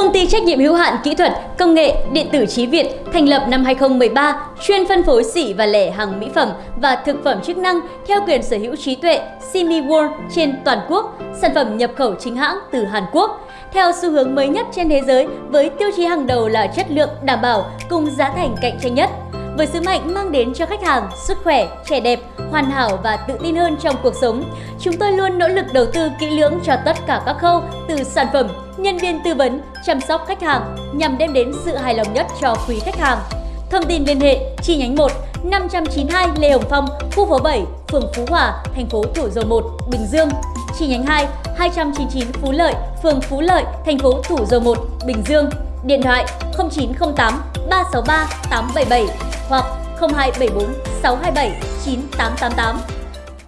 Công ty trách nhiệm hữu hạn kỹ thuật, công nghệ, điện tử trí Việt thành lập năm 2013, chuyên phân phối sỉ và lẻ hàng mỹ phẩm và thực phẩm chức năng theo quyền sở hữu trí tuệ Simi World trên toàn quốc, sản phẩm nhập khẩu chính hãng từ Hàn Quốc. Theo xu hướng mới nhất trên thế giới với tiêu chí hàng đầu là chất lượng đảm bảo cùng giá thành cạnh tranh nhất với sứ mệnh mang đến cho khách hàng sức khỏe, trẻ đẹp, hoàn hảo và tự tin hơn trong cuộc sống. Chúng tôi luôn nỗ lực đầu tư kỹ lưỡng cho tất cả các khâu từ sản phẩm, nhân viên tư vấn, chăm sóc khách hàng nhằm đem đến sự hài lòng nhất cho quý khách hàng. Thông tin liên hệ chi nhánh 1 592 Lê Hồng Phong, khu phố 7, phường Phú Hòa, thành phố Thủ Dầu Một, Bình Dương. Chi nhánh 2 299 Phú Lợi, phường Phú Lợi, thành phố Thủ Dầu Một, Bình Dương. Điện thoại 0908 363 877 hoặc 0274 627 9888